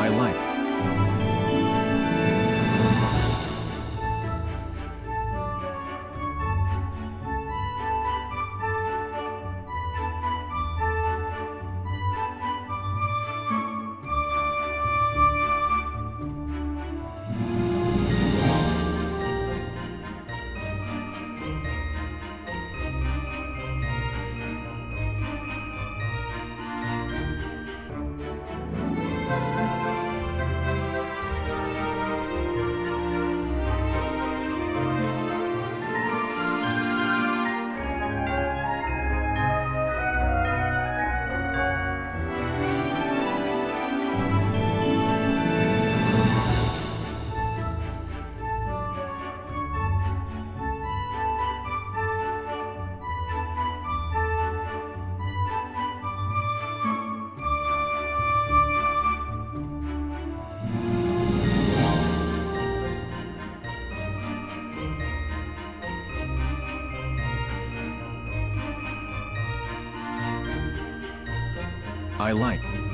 I like. I like.